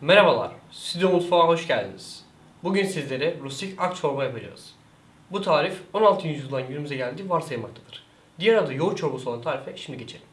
Merhabalar, Stüdyo Mutfağa hoş geldiniz. Bugün sizlere rustik ak çorba yapacağız. Bu tarif 16. yüzyıldan günümüze geldiği varsayılmaktadır. Diğer adı yoğurt çorbası olan tarife şimdi geçelim.